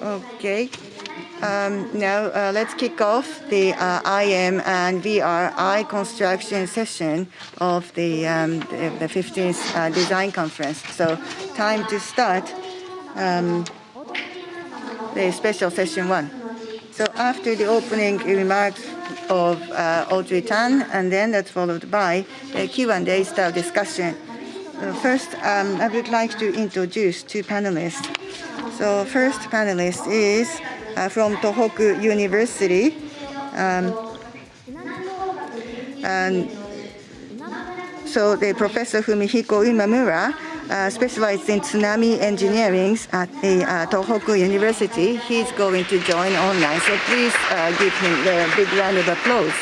Okay. Um, now uh, let's kick off the uh, IM and VR eye construction session of the, um, the, the, 15th uh, design conference. So time to start um, the special session one. So after the opening remarks of uh, Audrey Tang, and then that's followed by a Q&A style discussion. Uh, first, um, I would like to introduce two panelists. So first panelist is uh, from Tohoku University. Um, and so the Professor Fumihiko Imamura uh, specialized in tsunami engineering at the uh, Tohoku University. He's going to join online, so please uh, give him a big round of applause.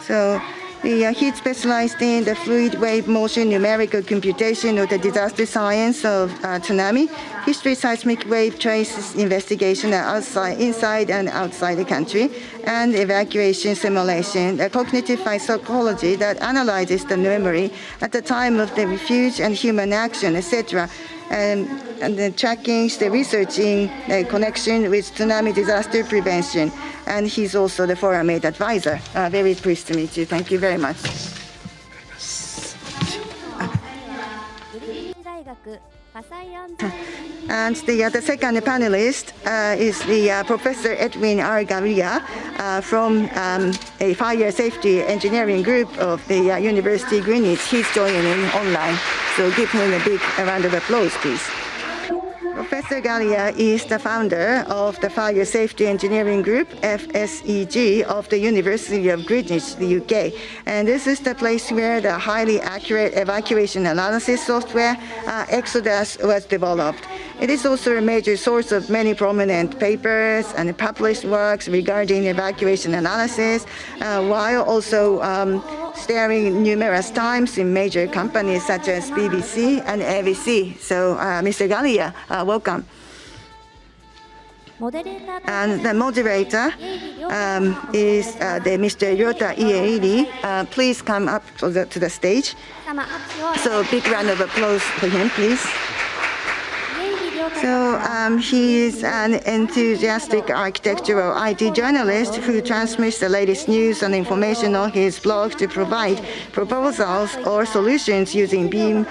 So the, uh, he specialized in the fluid wave motion numerical computation of the disaster science of uh, tsunami, history seismic wave traces investigation outside, inside and outside the country, and evacuation simulation, the cognitive psychology that analyzes the memory at the time of the refuge and human action, etc and, tracking, the researching the connection with tsunami disaster prevention. And he's also the forum aid advisor. Uh, very pleased to meet you. Thank you very much. And the, uh, the second panelist uh, is the uh, Professor Edwin R. Galea uh, from um, a fire safety engineering group of the uh, University Greenwich. He's joining online, so give him a big round of applause, please. Professor Galea is the founder of the Fire Safety Engineering Group, FSEG, of the University of Greenwich, the UK. And this is the place where the highly accurate evacuation analysis software, uh, Exodus, was developed. It is also a major source of many prominent papers and published works regarding evacuation analysis, uh, while also um, starring numerous times in major companies such as BBC and ABC. So, uh, Mr. Galea, uh, welcome. And the moderator um, is uh, the Mr. Ryota Ieiri. Uh, please come up to the, to the stage. So big round of applause for him, please. So um, he is an enthusiastic architectural IT journalist who transmits the latest news and information on his blog to provide proposals or solutions using BIM,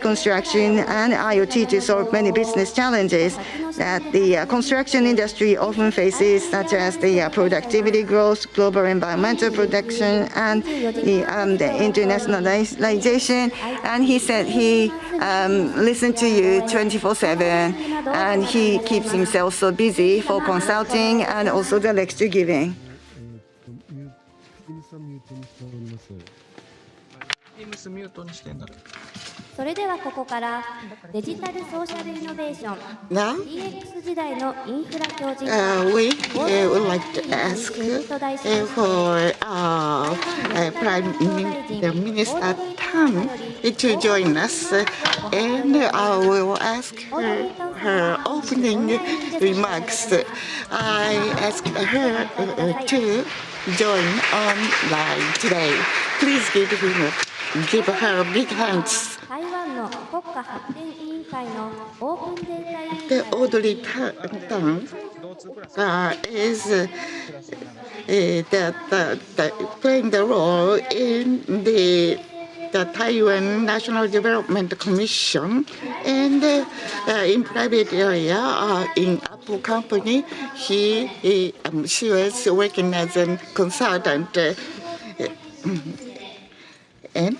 construction, and IoT to solve many business challenges that the uh, construction industry often faces, such as the uh, productivity growth, global environmental protection, and the, um, the internationalization. And he said he um, listened to you 24-7 and he keeps himself so busy for consulting and also the lecture giving. それではここからデジタルソーシャルイノベーション DX 時代のインフラ強靭 uh, we uh, would like to ask uh, for uh, uh, Prime Minister Tan to join us and I will ask her her opening remarks. I ask her uh, to join online today. Please give him give her big hands. The Audrey Tang uh, is uh, the, the, the, playing the role in the the Taiwan National Development Commission and uh, in private area uh, in Apple company he, he um, she was working as a consultant uh, and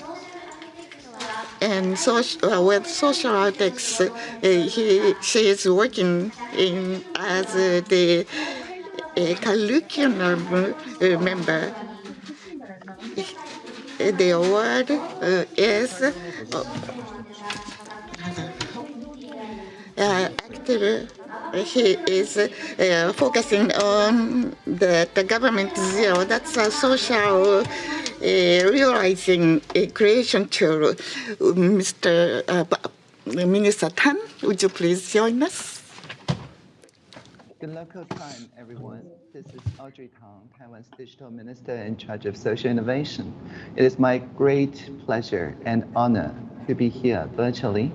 and social, uh, with social ethics, uh, he, she is working in as uh, the curriculum uh, member. The award uh, is uh, active. He is uh, focusing on the, the government zero. That's a social uh, realizing a creation tool. Mr. Uh, Minister Tang, would you please join us? Good local time, everyone. This is Audrey Tang, Taiwan's Digital Minister in charge of social innovation. It is my great pleasure and honor to be here virtually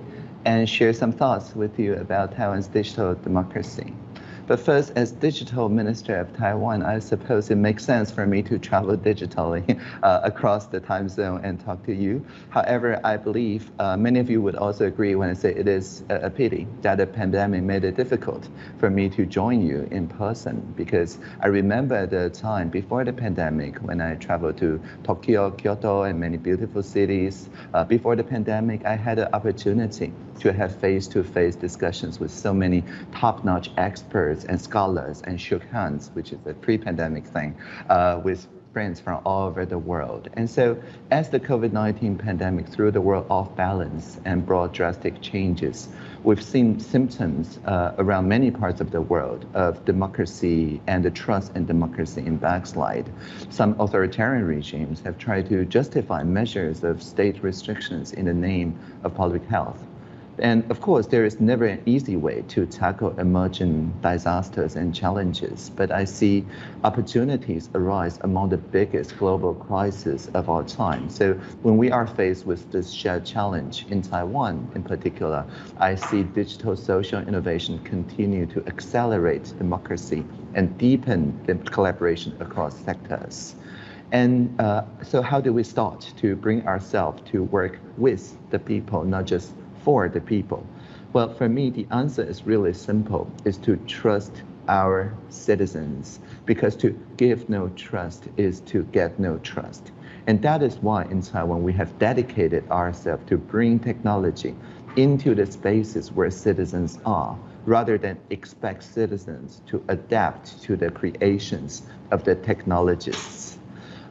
and share some thoughts with you about Taiwan's digital democracy. But first, as digital minister of Taiwan, I suppose it makes sense for me to travel digitally uh, across the time zone and talk to you. However, I believe uh, many of you would also agree when I say it is a, pity that the pandemic made it difficult for me to join you in person because I remember the time before the pandemic when I traveled to Tokyo, Kyoto, and many beautiful cities. Uh, before the pandemic, I had an opportunity to have face-to-face -face discussions with so many top-notch experts and scholars and shook hands, which is a pre-pandemic thing, uh, with friends from all over the world. And so as the COVID-19 pandemic threw the world off balance and brought drastic changes, we've seen symptoms uh, around many parts of the world of democracy and the trust in democracy in backslide. Some authoritarian regimes have tried to justify measures of state restrictions in the name of public health. And of course, there is never an easy way to tackle emerging disasters and challenges, but I see opportunities arise among the biggest global crises of our time. So when we are faced with this shared challenge in Taiwan in particular, I see digital social innovation continue to accelerate democracy and deepen the collaboration across sectors. And uh, so how do we start to bring ourselves to work with the people, not just for the people? Well, for me, the answer is really simple, is to trust our citizens because to give no trust is to get no trust. And that is why in Taiwan we have dedicated ourselves to bring technology into the spaces where citizens are rather than expect citizens to adapt to the creations of the technologists.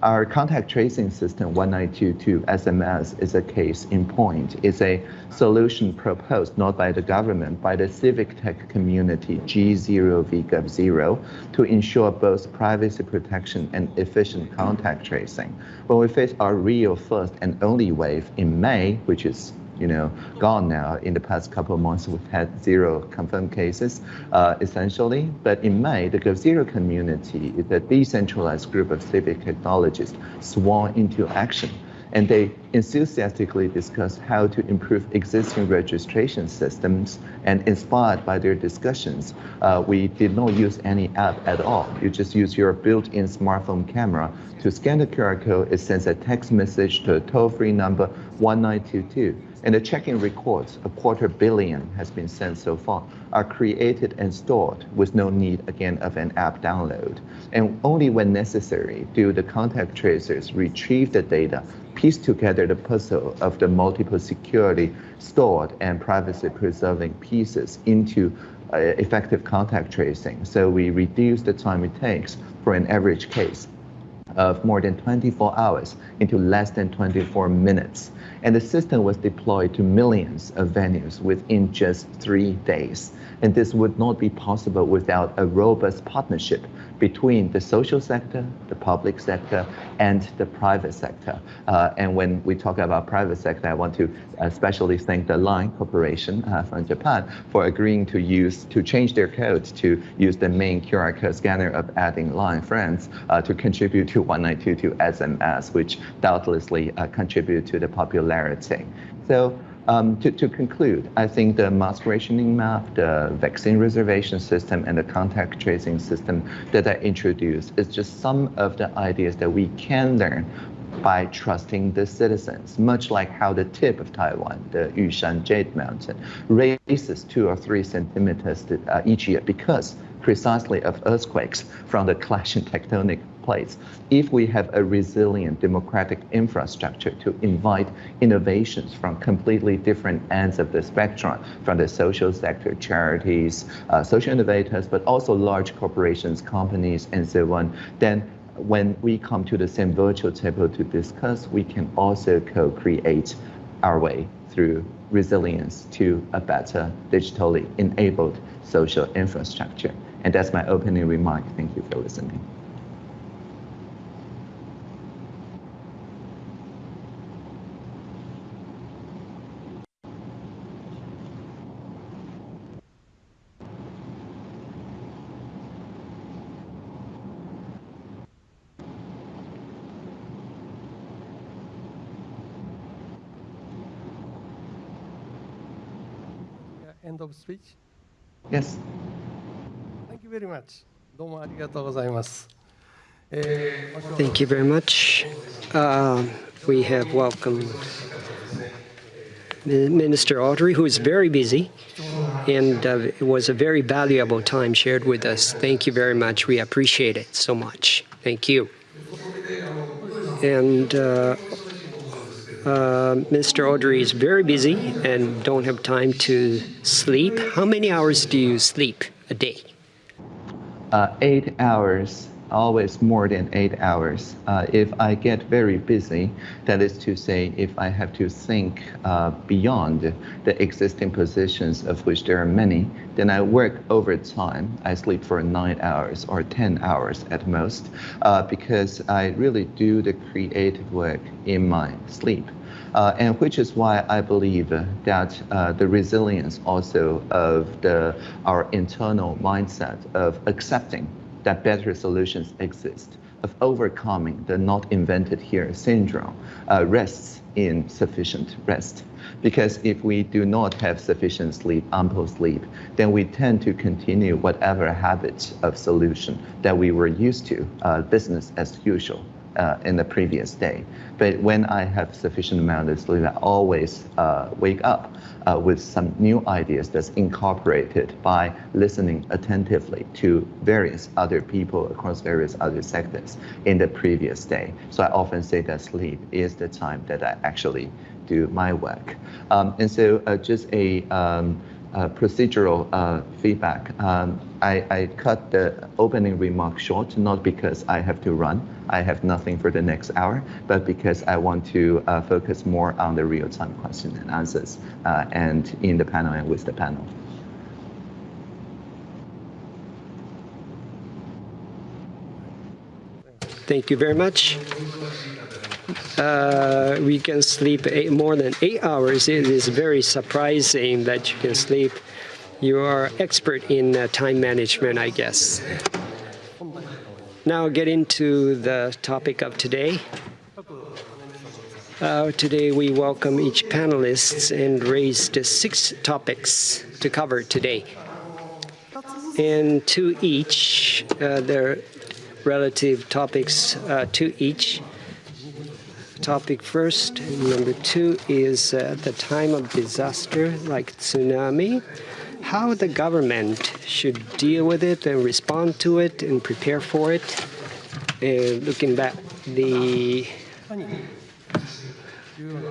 Our contact tracing system 1922 SMS is a case in point. It's a solution proposed not by the government, by the civic tech community G0VGov0 to ensure both privacy protection and efficient contact tracing. When we face our real first and only wave in May, which is you know, gone now. In the past couple of months, we've had zero confirmed cases, uh, essentially. But in May, the GovZero community is a decentralized group of civic technologists sworn into action. And they enthusiastically discussed how to improve existing registration systems. And inspired by their discussions, uh, we did not use any app at all. You just use your built-in smartphone camera to scan the QR code. It sends a text message to a toll-free number 1922 and the check-in records, a quarter billion has been sent so far, are created and stored with no need, again, of an app download. And only when necessary do the contact tracers retrieve the data, piece together the puzzle of the multiple security stored and privacy preserving pieces into uh, effective contact tracing. So we reduce the time it takes for an average case of more than 24 hours into less than 24 minutes. And the system was deployed to millions of venues within just three days. And this would not be possible without a robust partnership between the social sector, the public sector, and the private sector. Uh, and when we talk about private sector, I want to especially thank the Line Corporation uh, from Japan for agreeing to use to change their code to use the main QR code scanner of adding Line friends uh, to contribute to 1922 SMS, which doubtlessly uh, contribute to the popularity. So um, to, to, conclude, I think the mask rationing map, the vaccine reservation system, and the contact tracing system that I introduced is just some of the ideas that we can learn by trusting the citizens, much like how the tip of Taiwan, the Yushan Jade Mountain, raises two or three centimeters uh, each year because precisely of earthquakes from the clashing tectonic plates. If we have a resilient democratic infrastructure to invite innovations from completely different ends of the spectrum, from the social sector, charities, uh, social innovators, but also large corporations, companies, and so on, then when we come to the same virtual table to discuss, we can also co-create our way through resilience to a better digitally enabled social infrastructure. And that's my opening remark. Thank you for listening. end of speech? Yes Thank you very much. どうもありがとうございます。 Thank you very much. Uh, we have welcomed the Minister Audrey, who is very busy, and uh, it was a very valuable time shared with us. Thank you very much. We appreciate it so much. Thank you. And uh, uh, Mr. Audrey is very busy and don't have time to sleep. How many hours do you sleep a day? Uh, eight hours, always more than eight hours. Uh, if I get very busy, that is to say, if I have to think uh, beyond the existing positions, of which there are many, then I work overtime. I sleep for nine hours or 10 hours at most, uh, because I really do the creative work in my sleep. Uh, and which is why I believe that uh, the resilience also of the our internal mindset of accepting that better solutions exist, of overcoming the not invented here syndrome, uh, rests in sufficient rest. Because if we do not have sufficient sleep, ample sleep, then we tend to continue whatever habits of solution that we were used to, uh, business as usual uh, in the previous day. But when I have sufficient amount of sleep, I always uh, wake up uh, with some new ideas that's incorporated by listening attentively to various other people across various other sectors in the previous day. So I often say that sleep is the time that I actually do my work. Um, and so uh, just a um, procedural uh, feedback. Um, I, I, cut the opening remark short, not because I have to run, I have nothing for the next hour, but because I want to uh, focus more on the real-time question and answers uh, and in the panel and with the panel. Thank you very much. Uh, we can sleep eight, more than eight hours. It is very surprising that you can sleep. You are expert in uh, time management, I guess. Now get into the topic of today. Uh, today we welcome each panelist and raised six topics to cover today. And to each, uh, their relative topics uh, to each topic first. Number two is uh, the time of disaster like tsunami, how the government should deal with it and respond to it and prepare for it. Uh, looking back the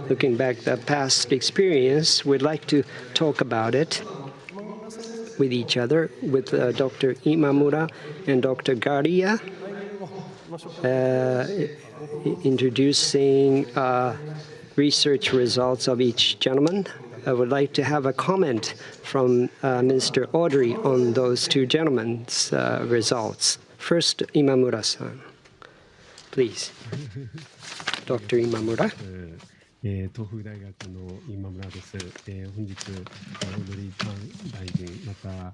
looking back the past experience, we'd like to talk about it with each other with uh, Dr. Imamura and Dr. Garia. Uh, introducing uh, research results of each gentleman. I would like to have a comment from uh, Minister Audrey on those two gentlemen's uh, results. First, Imamura-san, please. Dr. Imamura. えー、東北大学の今村です。えー、本日、オードリー・タン大臣、また、あ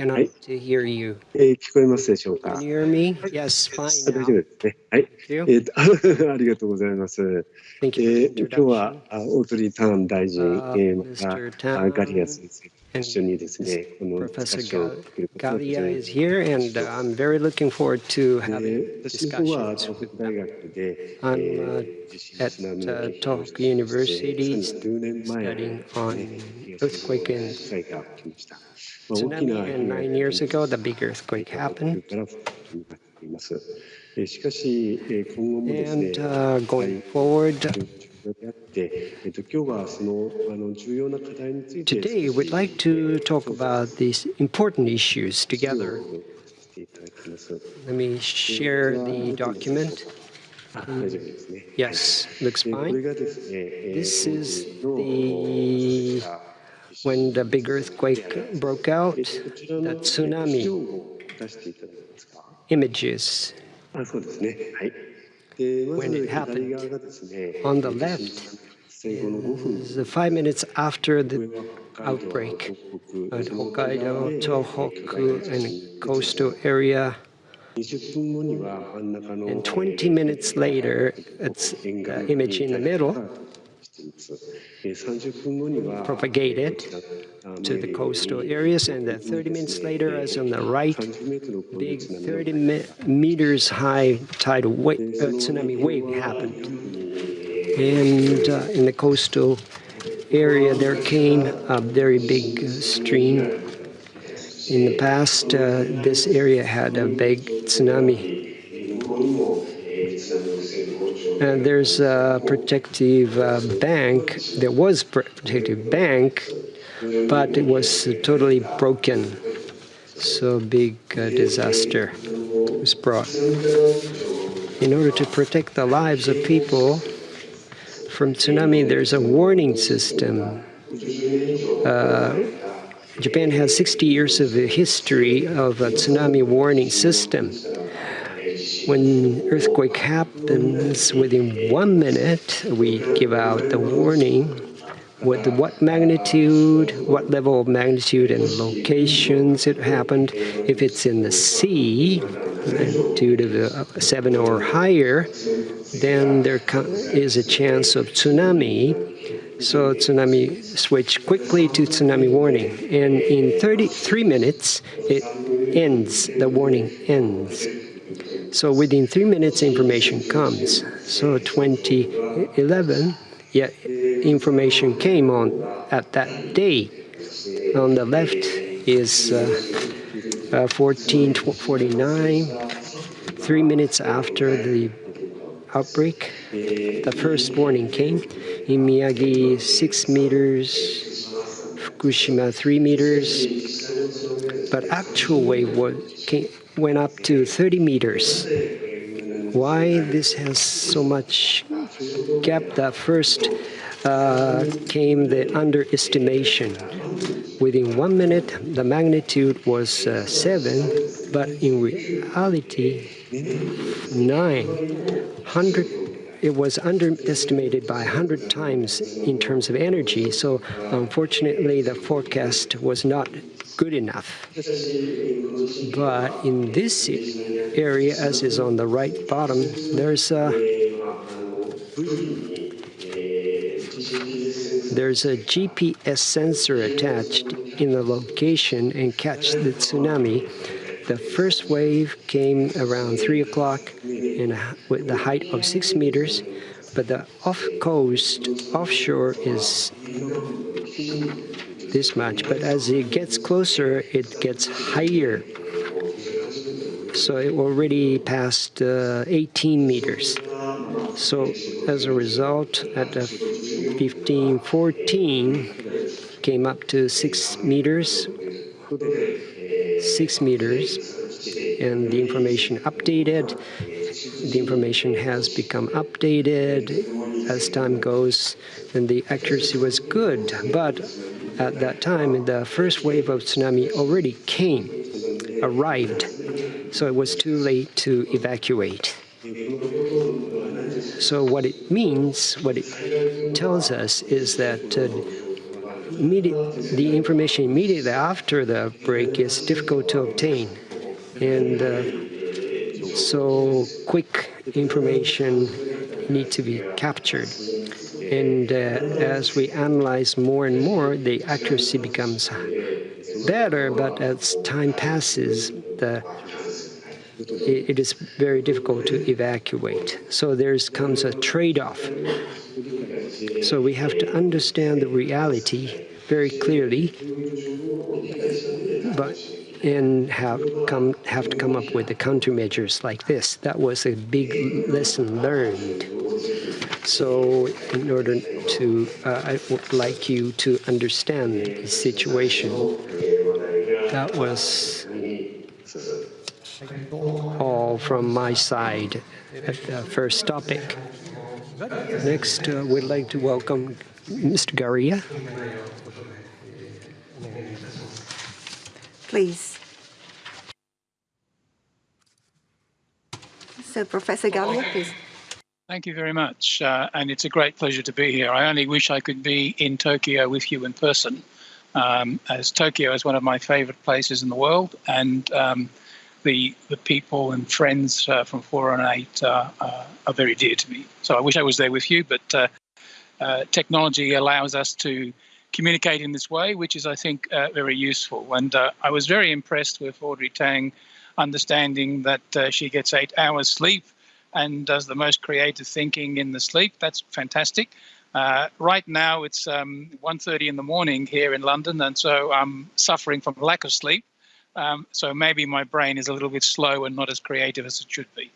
cannot え聞こえますでしょうか？大丈夫ですね。はい。えー、ありがとうございます。今日は、オートリー・ン大臣、えー、また、ガリア先。一緒にですね、この私は東北大学で、え、の研究をし、tsunami and nine years ago, the big earthquake happened. And uh, going forward, Today, we'd like to talk about these important issues together. Let me share the document. Yes, looks fine. This is the when the big earthquake broke out, that tsunami images when it happened. On the left, is five minutes after the outbreak at Hokkaido, Tohoku, and coastal area. And 20 minutes later, it's the image in the middle propagated to the coastal areas, and then 30 minutes later, as on the right, big 30 me meters high tidal wave, uh, tsunami wave happened. And uh, in the coastal area, there came a very big stream. In the past, uh, this area had a big tsunami and there's a protective uh, bank. There was protective bank, but it was totally broken. So big uh, disaster was brought. In order to protect the lives of people from tsunami, there's a warning system. Uh, Japan has 60 years of history of a tsunami warning system when earthquake happens, within one minute, we give out the warning with what magnitude, what level of magnitude and locations it happened. If it's in the sea, magnitude of uh, seven or higher, then there is a chance of tsunami. So tsunami switch quickly to tsunami warning. And in 33 minutes, it ends, the warning ends. So within three minutes, information comes. So 2011, yeah, information came on at that day. On the left is uh, uh, 1449, three minutes after the outbreak. The first warning came. In Miyagi, six meters, Fukushima, three meters. But actual wave was, came, went up to 30 meters. Why this has so much gap? That first uh, came the underestimation. Within one minute, the magnitude was uh, 7, but in reality, 9. 100, it was underestimated by 100 times in terms of energy. So unfortunately, the forecast was not good enough. But in this area, as is on the right bottom, there's a there's a GPS sensor attached in the location and catch the tsunami. The first wave came around 3 o'clock and with the height of 6 meters, but the off-coast, offshore is this much, but as it gets closer, it gets higher. So it already passed uh, 18 meters. So as a result, at the 15, 14, came up to six meters, six meters, and the information updated. The information has become updated as time goes, and the accuracy was good, but at that time, the first wave of tsunami already came, arrived, so it was too late to evacuate. So what it means, what it tells us is that uh, the information immediately after the break is difficult to obtain. And uh, so quick information need to be captured. And uh, as we analyze more and more, the accuracy becomes better, but as time passes, the it is very difficult to evacuate. So there comes a trade-off. So we have to understand the reality very clearly, but and have come have to come up with the countermeasures like this. That was a big lesson learned. So in order to, uh, I would like you to understand the situation. That was all from my side at the first topic. Next, uh, we'd like to welcome Mr. Garia. Please. So, Professor Garia, please. Thank you very much. Uh, and it's a great pleasure to be here. I only wish I could be in Tokyo with you in person, um, as Tokyo is one of my favorite places in the world. And um, the, the people and friends uh, from 418 uh, uh, are very dear to me. So I wish I was there with you, but uh, uh, technology allows us to communicate in this way, which is, I think, very useful. And I was very impressed with Audrey Tang understanding that she gets eight hours sleep and does the most creative thinking in the sleep. That's fantastic. Uh, right now it's um, 1.30 in the morning here in London, and so I'm suffering from lack of sleep. Um, so maybe my brain is a little bit slow and not as creative as it should be.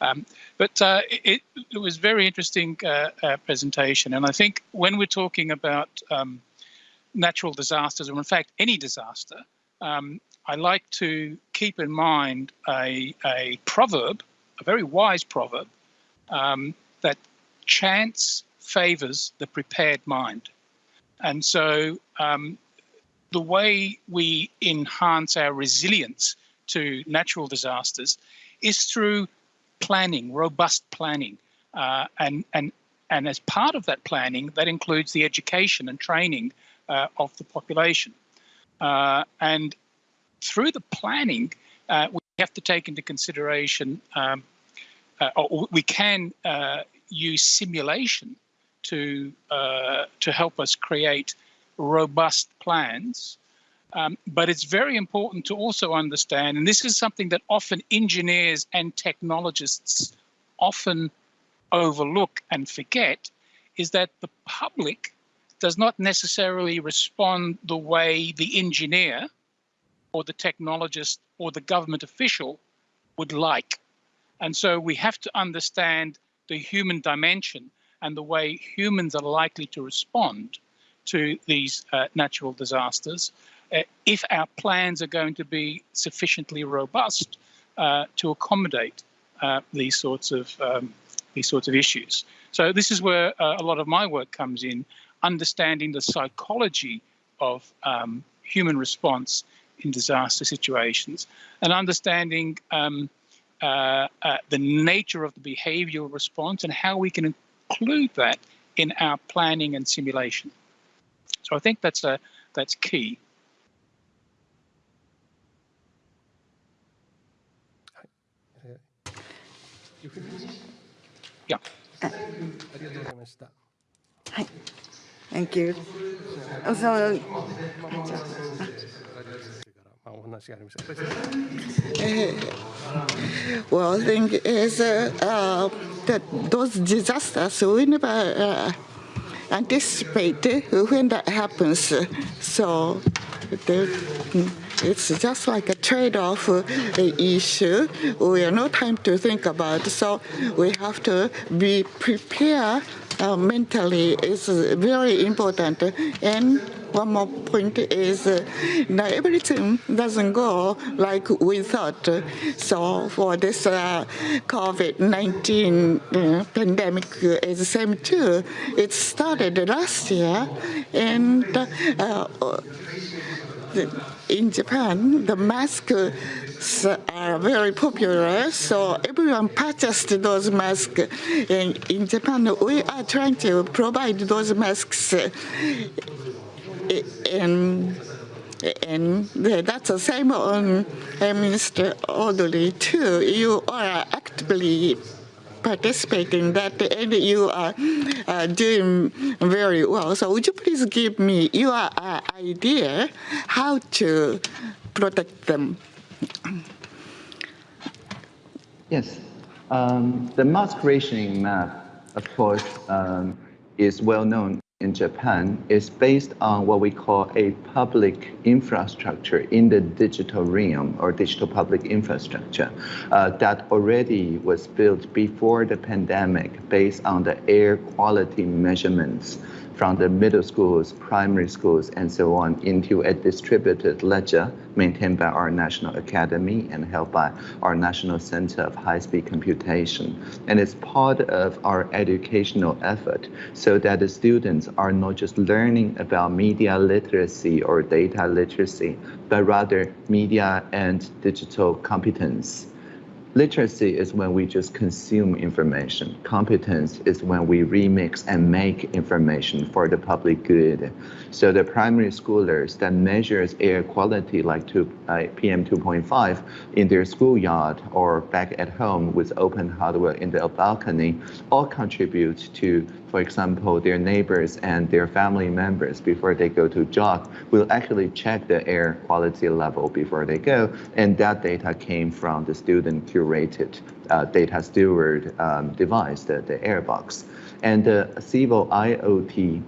Um, but uh, it, it, was very interesting uh, uh, presentation. And I think when we're talking about um, natural disasters, or in fact, any disaster, um, I like to keep in mind a, a proverb, a very wise proverb, um, that chance favors the prepared mind. And so um, the way we enhance our resilience to natural disasters is through planning, robust planning. Uh, and, and, and as part of that planning, that includes the education and training uh, of the population. Uh, and through the planning, uh, we have to take into consideration, um, uh, or we can uh, use simulation to, to help us create robust plans. Um, but it's very important to also understand, and this is something that often engineers and technologists often overlook and forget, is that the public does not necessarily respond the way the engineer or the technologist or the government official would like. And so we have to understand the human dimension and the way humans are likely to respond to these uh, natural disasters uh, if our plans are going to be sufficiently robust uh, to accommodate uh, these sorts of um, these sorts of issues. So this is where uh, a lot of my work comes in, understanding the psychology of um, human response in disaster situations and understanding um, uh, the nature of the behavioral response and how we can include that in our planning and simulation. So I think that's a that's key. Yeah. Thank you. Well, I think is uh, uh, that those disasters we never uh, anticipate when that happens. So it's just like a trade-off issue. We have no time to think about. So we have to be prepared uh, mentally. It's very important. And one more point is uh, everything doesn't go like we thought. So for this uh, COVID-19 uh, pandemic is the same too. It started last year and uh, in Japan, the masks are very popular, so everyone purchased those masks. And in Japan, we are trying to provide those masks and and that's the same on uh, Minister Audrey too. You are actively participating that and you are uh, doing very well. So would you please give me your uh, idea how to protect them? Yes. Um, the mask rationing map, of course, um, is well known in Japan is based on what we call a public infrastructure in the digital realm or digital public infrastructure uh, that already was built before the pandemic based on the air quality measurements from the middle schools, primary schools, and so on into a distributed ledger maintained by our National Academy and held by our National Center of High-Speed Computation. And it's part of our educational effort so that the students are not just learning about media literacy or data literacy, but rather media and digital competence Literacy is when we just consume information. Competence is when we remix and make information for the public good. So the primary schoolers that measures air quality like two, uh, PM 2.5 in their schoolyard or back at home with open hardware in the balcony all contribute to for example, their neighbors and their family members before they go to jog will actually check the air quality level before they go. And that data came from the student curated uh, data steward um, device, the, the Airbox. And the Civil IoT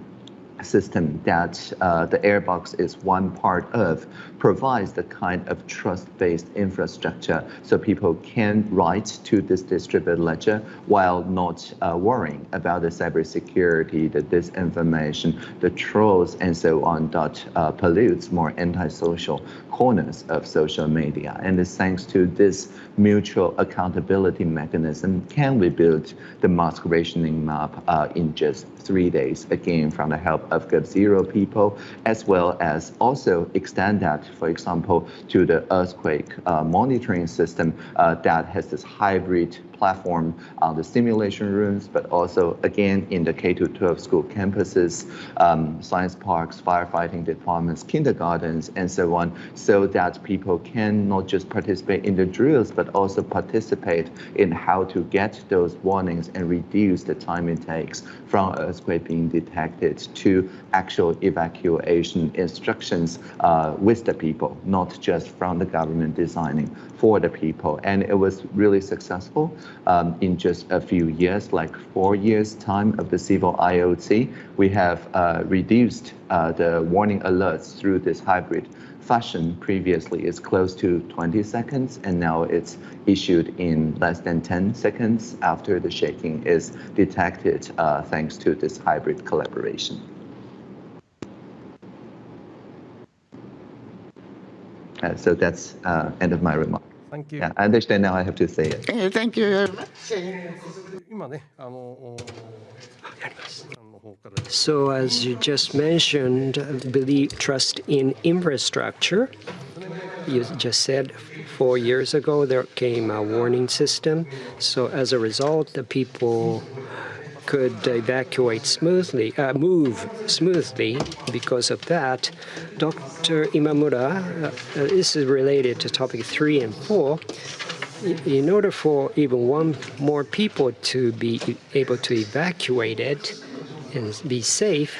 system that uh, the Airbox is one part of provides the kind of trust-based infrastructure so people can write to this distributed ledger while not uh, worrying about the cybersecurity, the disinformation, the trolls, and so on that uh, pollutes more antisocial corners of social media. And it's thanks to this mutual accountability mechanism can we build the mask rationing map uh, in just three days, again, from the help of GovZero people, as well as also extend that, for example, to the earthquake uh, monitoring system uh, that has this hybrid platform on the simulation rooms, but also again in the K-12 school campuses, um, science parks, firefighting departments, kindergartens, and so on, so that people can not just participate in the drills, but also participate in how to get those warnings and reduce the time it takes from earthquake being detected to actual evacuation instructions uh, with the people, not just from the government designing for the people. And it was really successful um, in just a few years, like four years time of the civil IoT. We have uh, reduced uh, the warning alerts through this hybrid fashion previously is close to 20 seconds and now it's issued in less than 10 seconds after the shaking is detected uh, thanks to this hybrid collaboration. Uh, so that's uh, end of my remark. Thank you. Yeah, I understand now I have to say it. Thank you very much. Oh, so as you just mentioned, believe trust in infrastructure. You just said four years ago there came a warning system. So as a result, the people could evacuate smoothly, uh, move smoothly because of that. Dr. Imamura, uh, this is related to topic three and four. In order for even one more people to be able to evacuate it and be safe,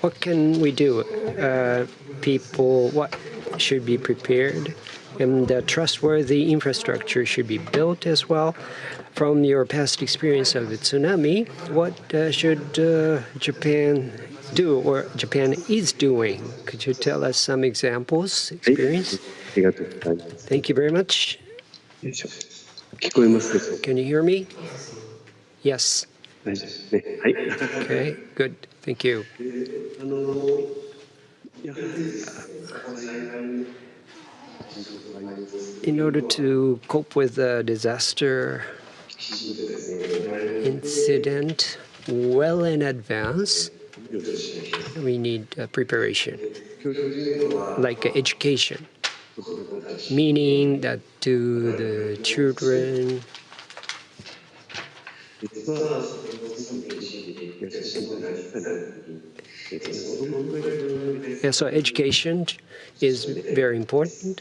what can we do? Uh, people, what should be prepared? And uh, trustworthy infrastructure should be built as well from your past experience of the tsunami, what uh, should uh, Japan do or Japan is doing? Could you tell us some examples, experience? Thank you very much. Can you hear me? Yes. Okay, good. Thank you. In order to cope with a disaster incident well in advance, we need uh, preparation, like uh, education, meaning that to the children, yeah, so education is very important.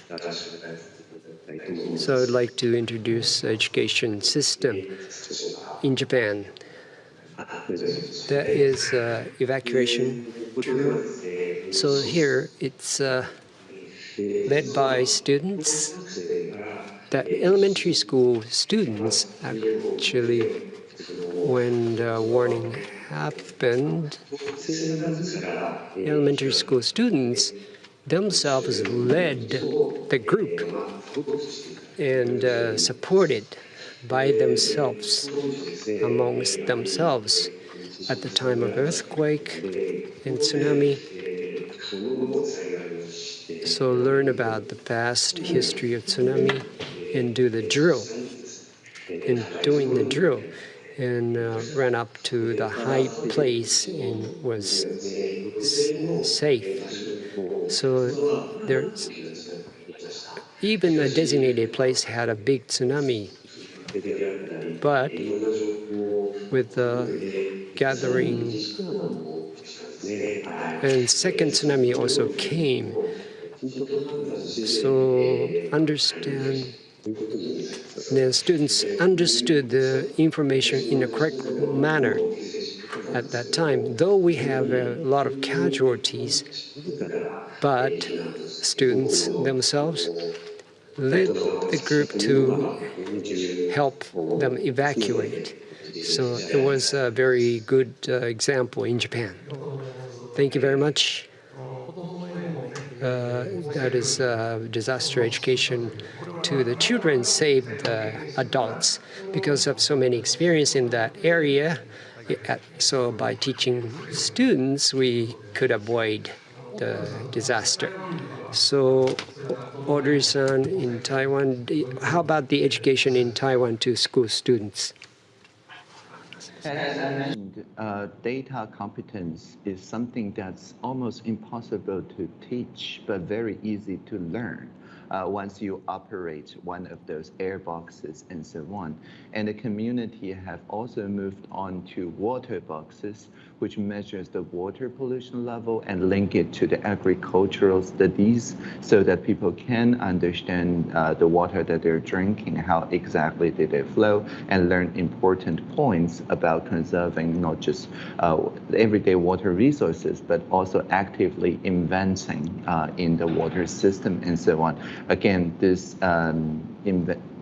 So I'd like to introduce education system in Japan. That is uh, evacuation. So here it's uh, led by students. The elementary school students actually, when the warning happened, elementary school students themselves led the group and uh, supported by themselves, amongst themselves, at the time of earthquake and tsunami. So learn about the past history of tsunami and do the drill. In doing the drill, and uh, ran up to the high place and was safe. So there's even a designated place had a big tsunami But with the gathering and second tsunami also came. So understand the students understood the information in a correct manner at that time. Though we have a lot of casualties, but students themselves led the group to help them evacuate. So it was a very good uh, example in Japan. Thank you very much. Uh, that is uh, disaster education to the children saved the adults because of so many experience in that area. So by teaching students, we could avoid the disaster. So Audrey-san in Taiwan, how about the education in Taiwan to school students? Uh, data competence is something that's almost impossible to teach, but very easy to learn uh, once you operate one of those air boxes and so on. And the community have also moved on to water boxes, which measures the water pollution level and link it to the agricultural studies so that people can understand uh, the water that they're drinking, how exactly did it flow, and learn important points about conserving not just uh, everyday water resources, but also actively inventing uh, in the water system and so on. Again, this um,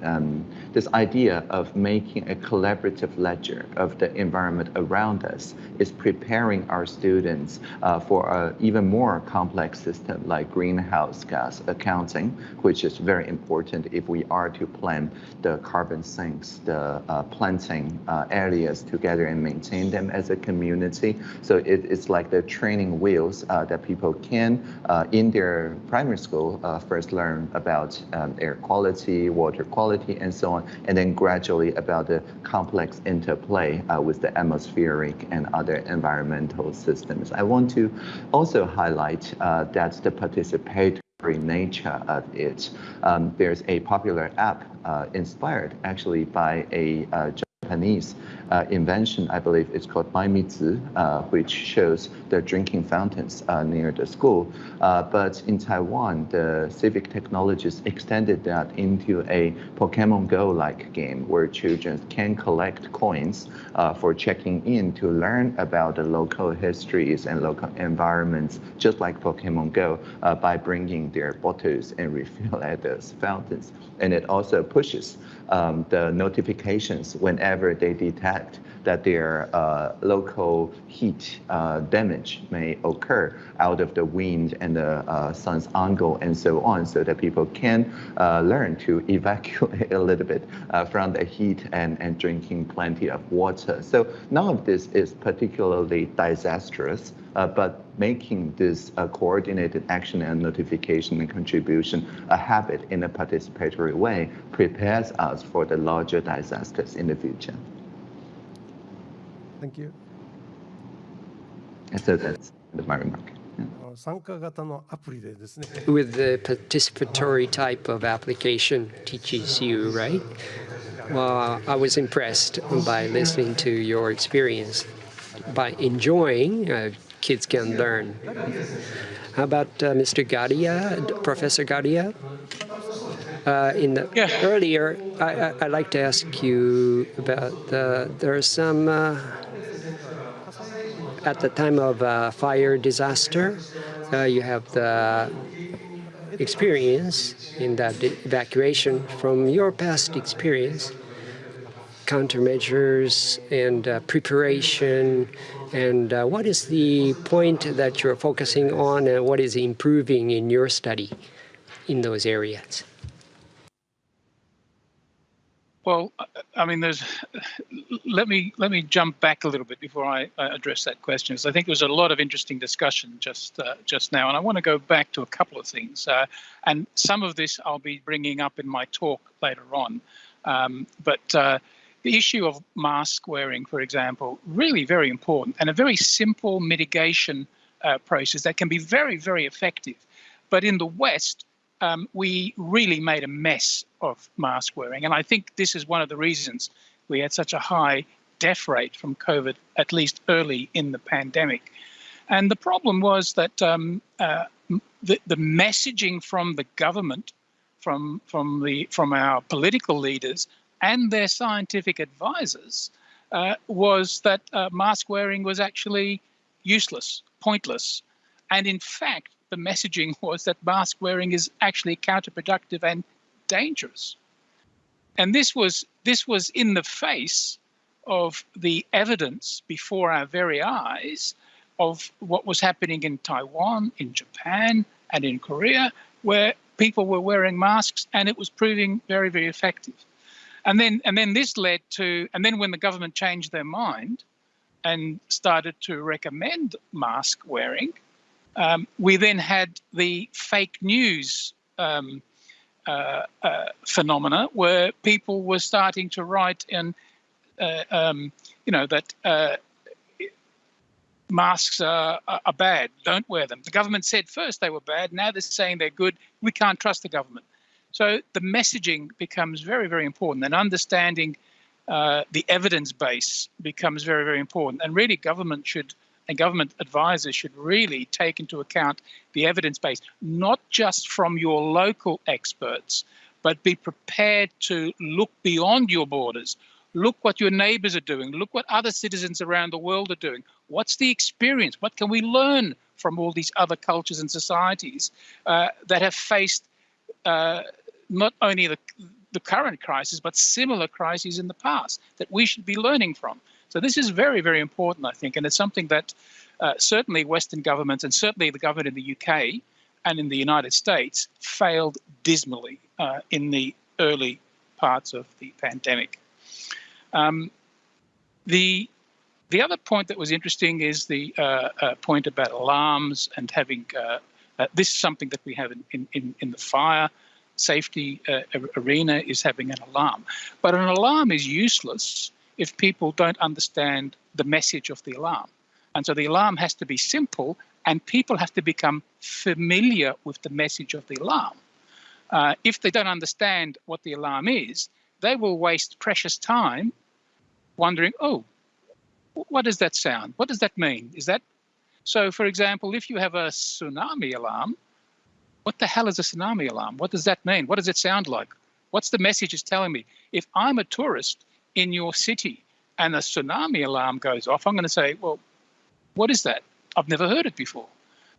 um, this idea of making a collaborative ledger of the environment around us is preparing our students uh, for an even more complex system like greenhouse gas accounting, which is very important if we are to plan the carbon sinks, the uh, planting uh, areas together and maintain them as a community. So it, it's like the training wheels uh, that people can, uh, in their primary school, uh, first learn about um, air quality, water quality, and so on, and then gradually about the complex interplay uh, with the atmospheric and other environmental systems. I want to also highlight uh, that the participatory nature of it. Um, there's a popular app uh, inspired actually by a uh, Japanese uh, invention, I believe it's called mymizu, uh, which shows the drinking fountains uh, near the school. Uh, but in Taiwan, the civic technologists extended that into a Pokemon Go-like game where children can collect coins uh, for checking in to learn about the local histories and local environments, just like Pokemon Go, uh, by bringing their bottles and refill at those fountains. And it also pushes um, the notifications whenever they detect that their uh, local heat uh, damage may occur out of the wind and the uh, sun's angle and so on, so that people can uh, learn to evacuate a little bit uh, from the heat and, and drinking plenty of water. So none of this is particularly disastrous, but making this uh, coordinated action and notification and contribution a habit in a participatory way prepares us for the larger disasters in the future. Thank you. And so that's my remark. With the participatory type of application teaches you, right? Well, I was impressed by listening to your experience. By enjoying, uh, kids can learn. How about uh, Mr. Galea, Professor Galea? Uh, in the yeah. earlier, I, would like to ask you about the, there are some uh, at the time of a fire disaster, uh, you have the experience in that evacuation from your past experience, countermeasures and uh, preparation, and uh, what is the point that you're focusing on and what is improving in your study in those areas? Well, I mean, there's. Let me let me jump back a little bit before I, address that question. Because I think there was a lot of interesting discussion just uh, just now, and I want to go back to a couple of things. Uh, and some of this I'll be bringing up in my talk later on. Um, but uh, the issue of mask wearing, for example, really very important, and a very simple mitigation uh, process that can be very very effective. But in the West, um, we really made a mess of mask wearing. And I think this is one of the reasons we had such a high death rate from COVID, at least early in the pandemic. And the problem was that um, uh, the, the messaging from the government, from, from, the, from our political leaders, and their scientific advisors uh, was that uh, mask wearing was actually useless, pointless. And in fact, the messaging was that mask wearing is actually counterproductive and dangerous. And this was this was in the face of the evidence before our very eyes of what was happening in Taiwan, in Japan, and in Korea, where people were wearing masks and it was proving very, very effective. And then and then this led to and then when the government changed their mind and started to recommend mask wearing, um, we then had the fake news um, uh, uh, phenomena where people were starting to write and uh, um, you know that uh, masks are, are bad, don't wear them. The government said first they were bad, now they're saying they're good. We can't trust the government. So the messaging becomes very, very important and understanding uh, the evidence base becomes very, very important. And really government should and government advisors should really take into account the evidence base, not just from your local experts, but be prepared to look beyond your borders. Look what your neighbors are doing. Look what other citizens around the world are doing. What's the experience? What can we learn from all these other cultures and societies uh, that have faced uh, not only the, the current crisis, but similar crises in the past that we should be learning from? So this is very, very important, I think, and it's something that uh, certainly Western governments and certainly the government in the UK and in the United States failed dismally uh, in the early parts of the pandemic. Um, the the other point that was interesting is the uh, uh point about alarms and having uh, uh, this is something that we have in, in, in the fire safety arena is having an alarm. But an alarm is useless if people don't understand the message of the alarm. And so the alarm has to be simple and people have to become familiar with the message of the alarm. Uh, if they don't understand what the alarm is, they will waste precious time wondering, oh, what does that sound? What does that mean? Is that so? For example, if you have a tsunami alarm, what the hell is a tsunami alarm? What does that mean? What does it sound like? What's the message it's telling me? If I'm a tourist in your city and a tsunami alarm goes off, I'm going to say, well, what is that? I've never heard it before.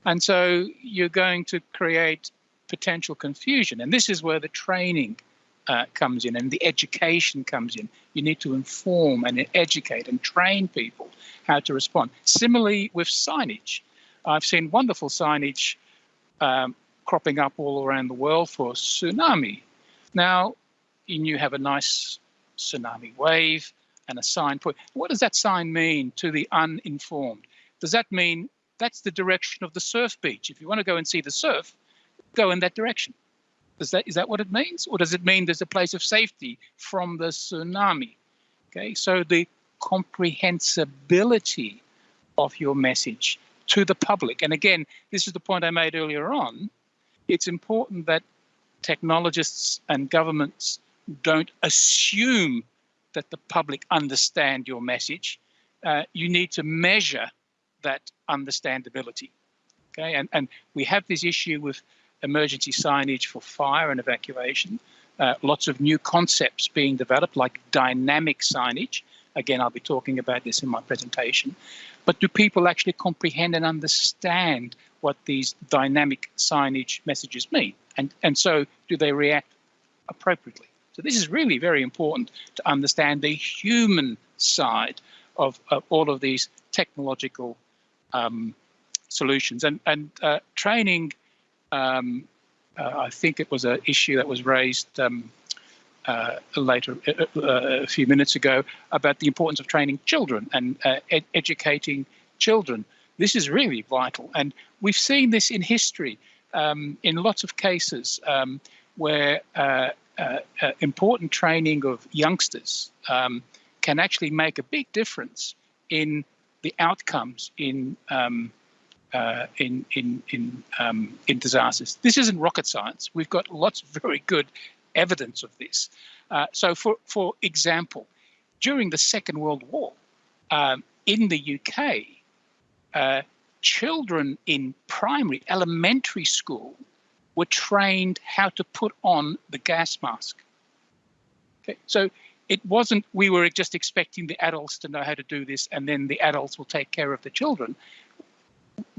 And so you're going to create potential confusion. And this is where the training uh, comes in and the education comes in. You need to inform and educate and train people how to respond. Similarly with signage, I've seen wonderful signage um, cropping up all around the world for tsunami. Now, you have a nice tsunami wave, and a sign put. What does that sign mean to the uninformed? Does that mean that's the direction of the surf beach? If you want to go and see the surf, go in that direction. Is that is that what it means, or does it mean there's a place of safety from the tsunami? Okay, so the comprehensibility of your message to the public, and again, this is the point I made earlier on. It's important that technologists and governments don't assume that the public understand your message. Uh, you need to measure that understandability. Okay, and, and we have this issue with emergency signage for fire and evacuation. Uh, lots of new concepts being developed, like dynamic signage. Again, I'll be talking about this in my presentation. But do people actually comprehend and understand what these dynamic signage messages mean? And, and so do they react appropriately? So this is really very important to understand the human side of, of all of these technological um, solutions. And, and uh, training, um, uh, I think it was an issue that was raised um, uh, later, uh, uh, a few minutes ago, about the importance of training children and uh, ed educating children. This is really vital. And we've seen this in history um, in lots of cases um, where uh, uh, important training of youngsters um, can actually make a big difference in the outcomes in um, uh, in in in um, in disasters. This isn't rocket science. We've got lots of very good evidence of this. Uh, so, for for example, during the Second World War, um, in the UK, uh, children in primary, elementary school were trained how to put on the gas mask. Okay, so it wasn't we were just expecting the adults to know how to do this and then the adults will take care of the children.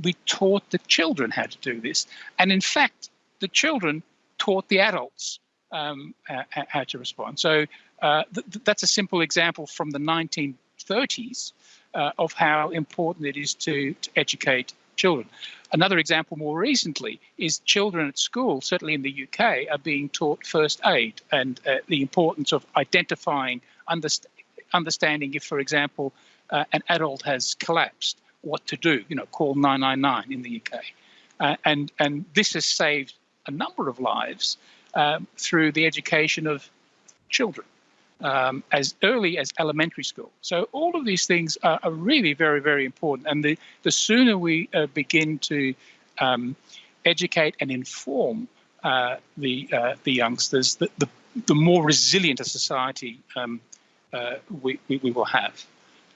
We taught the children how to do this. And in fact the children taught the adults um, how to respond. So uh, th that's a simple example from the 1930s uh, of how important it is to, to educate children Another example more recently is children at school, certainly in the UK, are being taught first aid and uh, the importance of identifying, underst understanding if, for example, uh, an adult has collapsed, what to do, you know, call 999 in the UK. Uh, and, and this has saved a number of lives um, through the education of children um, as early as elementary school. So all of these things are, are really very, very important. And the, the sooner we uh, begin to um, educate and inform uh, the, uh, the youngsters, the, the, the, more resilient a society um, uh, we, we, we, will have.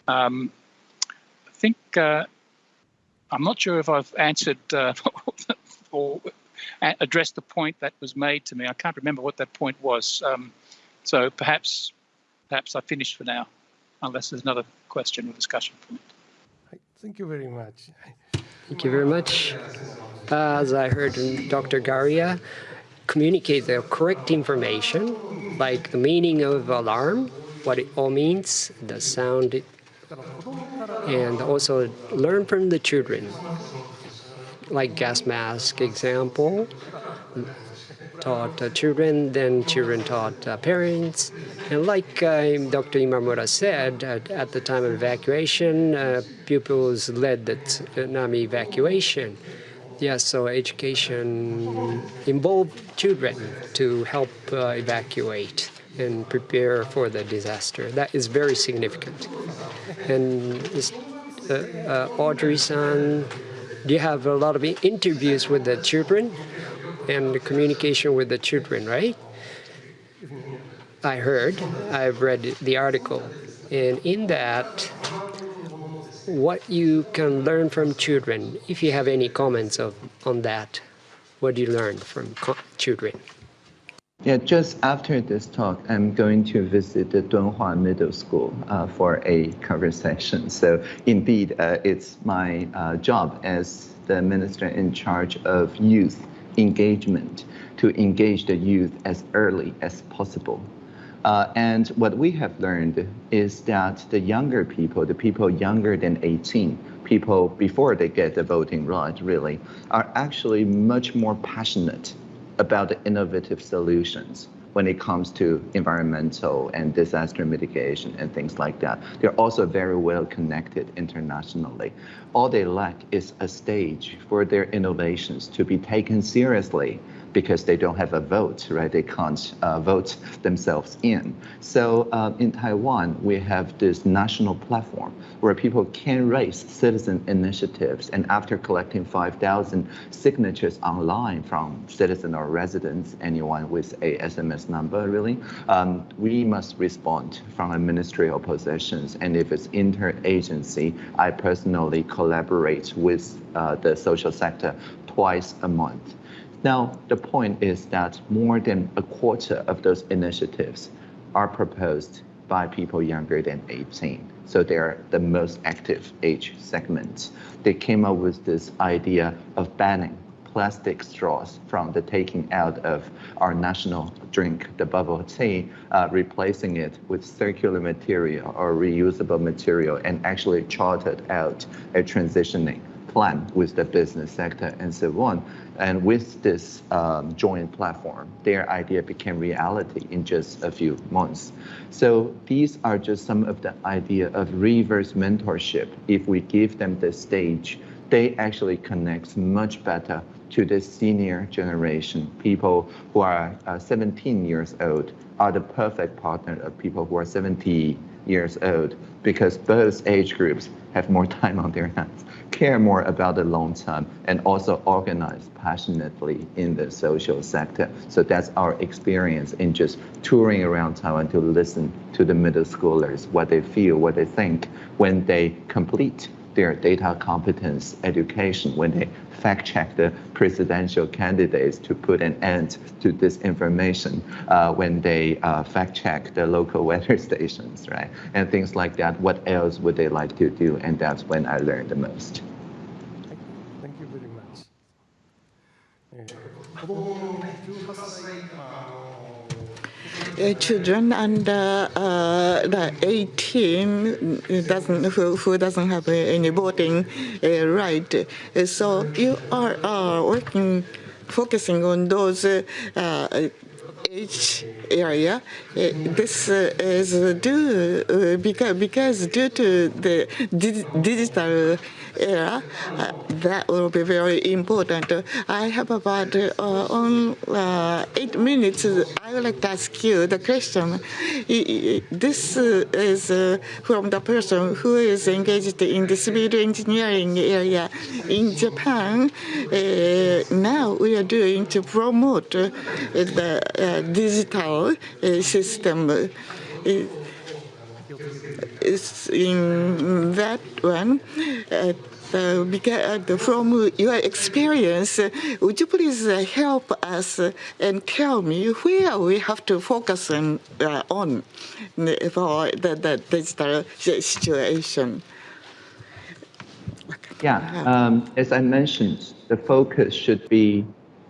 Um, I think, uh, I'm not sure if I've answered uh, or addressed the point that was made to me. I can't remember what that point was. Um, so perhaps perhaps I finished for now, unless there's another question or discussion point. Thank you very much. Thank you very much. Uh, as I heard Dr. Galea communicate the correct information, like the meaning of alarm, what it all means, the sound, and also learn from the children, like gas mask example, taught uh, children, then children taught uh, parents. And like uh, Dr. Imamura said, at, at, the time of evacuation, uh, pupils led the tsunami evacuation. Yeah, so education involved children to help uh, evacuate and prepare for the disaster. That is very significant. And uh, Audrey-san, do you have a lot of interviews with the children? And communication with the children, right? I heard, I've read the article, and in that, what you can learn from children, if you have any comments of, on that, what do you learn from children? Yeah, just after this talk, I'm going to visit the Dunhua Middle School uh, for a conversation. So indeed, uh, it's my uh, job as the minister in charge of youth engagement to engage the youth as early as possible. Uh, and what we have learned is that the younger people, the people younger than 18, people before they get the voting right, really, are actually much more passionate about the innovative solutions when it comes to environmental and disaster mitigation and things like that. They're also very well connected internationally. All they lack is a stage for their innovations to be taken seriously because they don't have a vote, right? They can't uh, vote themselves in. So uh, in Taiwan, we have this national platform where people can raise citizen initiatives. And after collecting 5,000 signatures online from citizen or residents, anyone with a SMS number, really, um, we must respond from a ministerial positions. And if it's interagency, I personally collaborate with uh, the social sector twice a month. Now, the point is that more than a quarter of those initiatives are proposed by people younger than 18. So they're the most active age segment. They came up with this idea of banning plastic straws from the taking out of our national drink, the bubble tea, uh, replacing it with circular material or reusable material and actually charted out a transitioning plan with the business sector and so on. And with this um, joint platform, their idea became reality in just a few months. So these are just some of the idea of reverse mentorship. If we give them the stage, they actually connect much better to the senior generation. People who are uh, 17 years old are the perfect partner of people who are 70 years old because both age groups have more time on their hands, care more about the long term, and also organize passionately in the social sector. So that's our experience in just touring around Taiwan to listen to the middle schoolers, what they feel, what they think when they complete their data competence education when they fact check the presidential candidates to put an end to disinformation, uh, when they uh, fact check the local weather stations, right? And things like that. What else would they like to do? And that's when I learned the most. Thank you very much. えー children under uh, the 18 doesn't who, who doesn't have any voting uh, right. So you are uh, working, focusing on those uh, age area. this is due because because due to the digital era, uh, that will be very important. I have about uh, on uh, eight minutes. I would like to ask you the question. This is from the person who is engaged in the civil engineering area in Japan. now we are doing to promote the digital system in that one. Uh, uh, from your experience, would you please help us and tell me where we have to focus on, uh, on for the, the digital situation? Yeah, um, as I mentioned, the focus should be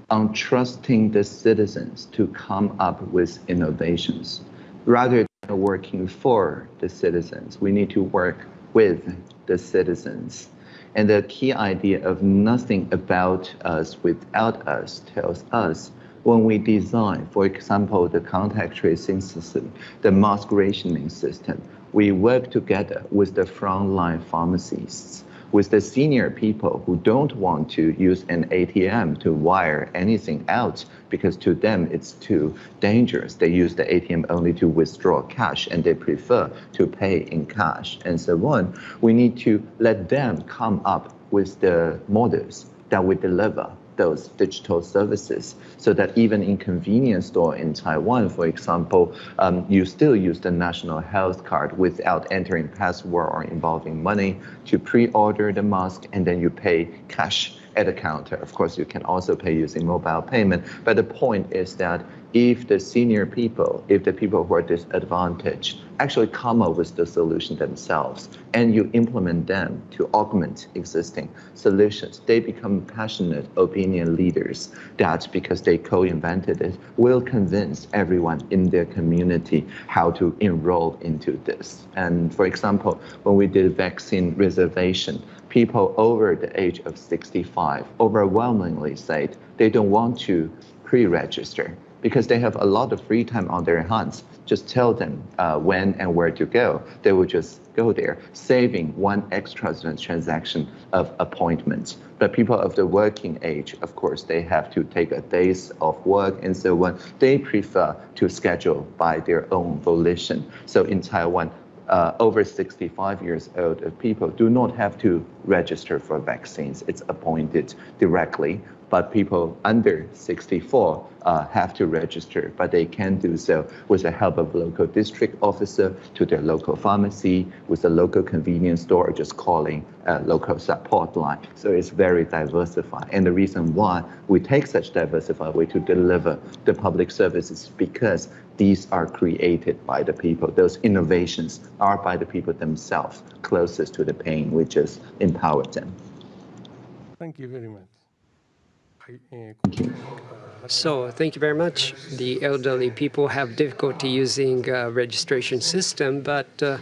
on trusting the citizens to come up with innovations rather working for the citizens. We need to work with the citizens. And the key idea of nothing about us without us tells us when we design, for example, the contact tracing system, the mask rationing system, we work together with the frontline pharmacists with the senior people who don't want to use an ATM to wire anything out because to them it's too dangerous. They use the ATM only to withdraw cash and they prefer to pay in cash and so on. We need to let them come up with the models that we deliver those digital services so that even in convenience store in Taiwan, for example, um, you still use the national health card without entering password or involving money to pre-order the mask and then you pay cash at the counter. Of course, you can also pay using mobile payment. But the point is that if the senior people, if the people who are disadvantaged, actually come up with the solution themselves and you implement them to augment existing solutions, they become passionate opinion leaders that because they co-invented it will convince everyone in their community how to enroll into this. And for example, when we did vaccine reservation, people over the age of 65 overwhelmingly said they don't want to pre-register because they have a lot of free time on their hands. Just tell them uh, when and where to go. They will just go there, saving one extra transaction of appointments. But people of the working age, of course, they have to take a days of work and so on. They prefer to schedule by their own volition. So in Taiwan, uh, over 65 years old people do not have to register for vaccines. It's appointed directly but people under 64 uh, have to register, but they can do so with the help of local district officer to their local pharmacy, with a local convenience store, or just calling a local support line. So it's very diversified. And the reason why we take such diversified way to deliver the public services because these are created by the people. Those innovations are by the people themselves, closest to the pain, which just empower them. Thank you very much. So thank you very much. The elderly people have difficulty using uh, registration system, but uh,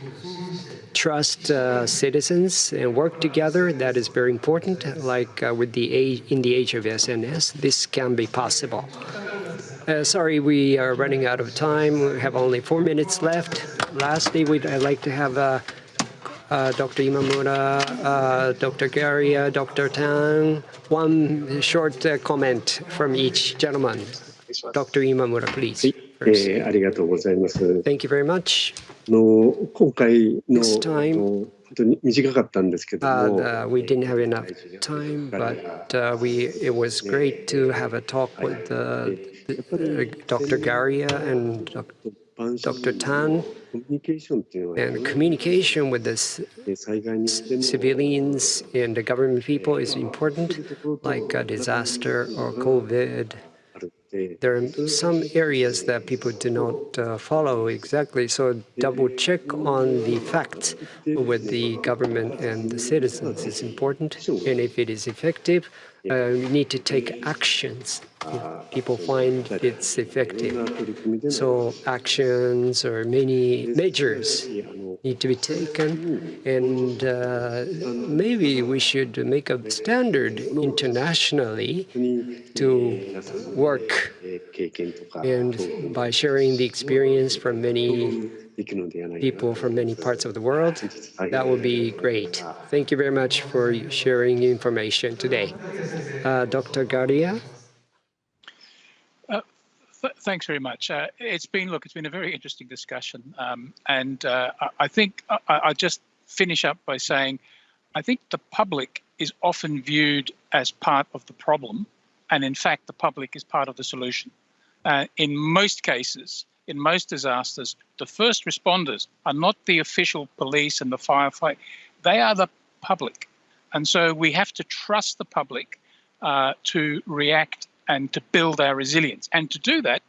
trust uh, citizens and work together. That is very important. Like uh, with the age, in the age of SNS, this can be possible. Uh, sorry, we are running out of time. We have only four minutes left. Lastly, we'd I'd like to have uh, Dr. Imamura, uh, Dr. Gary, Dr. Tang. One short uh, comment from each gentleman. Dr. Imamura, please. Thank you very much. This time, Uh, we didn't have enough time, but uh, we it was great to have a talk with uh, Dr. Galea and Dr. Tang. And communication with the civilians and the government people is important, like a disaster or COVID there are some areas that people do not uh, follow exactly, so double check on the facts with the government and the citizens is important. And if it is effective, uh, we need to take actions. If people find it's effective. So actions or many measures need to be taken, and uh, maybe we should make a standard internationally to work. And by sharing the experience from many people from many parts of the world. That would be great. Thank you very much for sharing information today. Uh, Dr. Galea? Uh, th thanks very much. Uh, it's been, look, it's been a very interesting discussion. Um, and uh, I, I, think I, I just finish up by saying, I think the public is often viewed as part of the problem. And in fact, the public is part of the solution. Uh, in most cases, in most disasters, the first responders are not the official police and the firefight, they are the public. And so we have to trust the public uh, to react and to build our resilience. And to do that,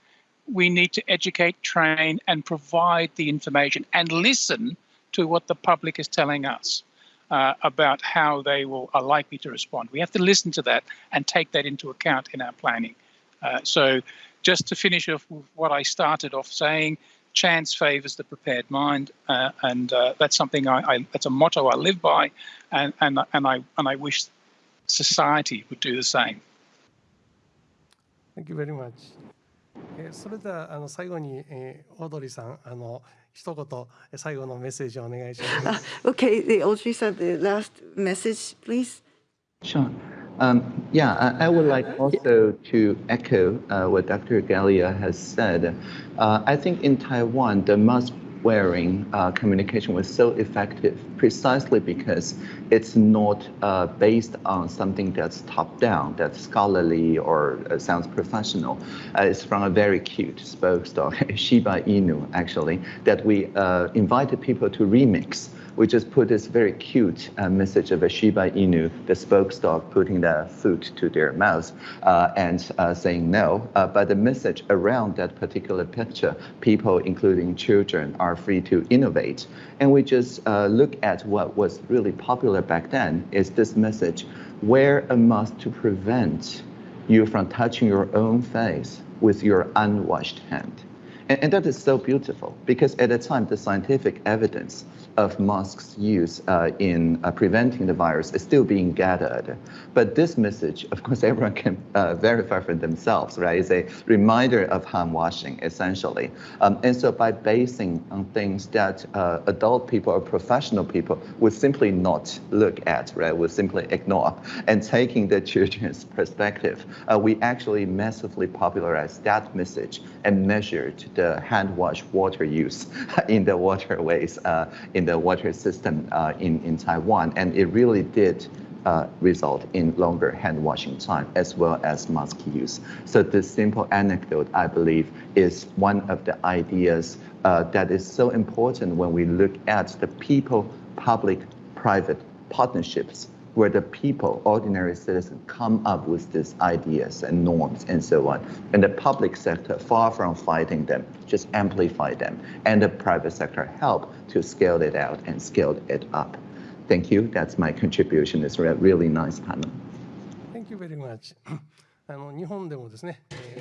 we need to educate, train, and provide the information and listen to what the public is telling us uh, about how they will are likely to respond. We have to listen to that and take that into account in our planning. Uh, so just to finish off with what I started off saying, chance favors the prepared mind, uh, and uh, that's something I, I, that's a motto I live by, and and and I and I wish society would do the same. Thank you very much. えー、それではあの最後に、えー、オードリーさんあの一言最後のメッセージをお願いします。Okay, the Audrey said the last message, please. Sure. Um, yeah, I, would like also to echo uh, what Dr. Galea has said. Uh, I think in Taiwan, the mask wearing uh, communication was so effective precisely because it's not uh, based on something that's top down, that's scholarly or uh, sounds professional. Uh, it's from a very cute spoke dog, Shiba Inu, actually, that we invited people to remix we just put this very cute uh, message of a Shiba Inu, the spokes dog, putting the food to their mouth uh, and uh, saying no. Uh, but the message around that particular picture, people, including children, are free to innovate. And we just uh, look at what was really popular back then is this message, wear a mask to prevent you from touching your own face with your unwashed hand. And, and, that is so beautiful because at the time, the scientific evidence of masks use uh, in uh, preventing the virus is still being gathered. But this message, of course, everyone can uh, verify for themselves, right? It's a reminder of hand washing, essentially. Um, and so by basing on things that uh, adult people or professional people would simply not look at, right, would simply ignore, and taking the children's perspective, uh, we actually massively popularized that message and measured the hand wash water use in the waterways uh, in the water system uh, in, in Taiwan. And it really did uh, result in longer hand washing time as well as mask use. So this simple anecdote, I believe, is one of the ideas uh, that is so important when we look at the people, public, private partnerships where the people, ordinary citizens, come up with these ideas and norms and so on. And the public sector, far from fighting them, just amplify them. And the private sector help to scale it out and scale it up. Thank you. That's my contribution. It's a really nice panel. Thank you very much.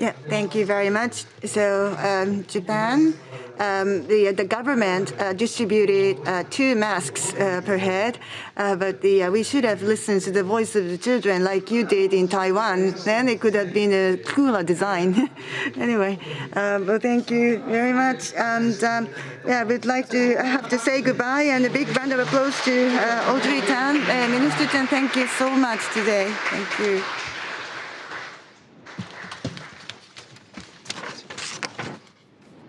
Yeah, thank you very much. So um, Japan, um, the the government uh, distributed uh, two masks uh, per head, uh, but the, uh, we should have listened to the voice of the children like you did in Taiwan. Then it could have been a cooler design. anyway, um, well, thank you very much. And um, yeah, we'd like to have to say goodbye and a big round of applause to uh, Audrey Tang, Minister Tang. Thank you so much today. Thank you.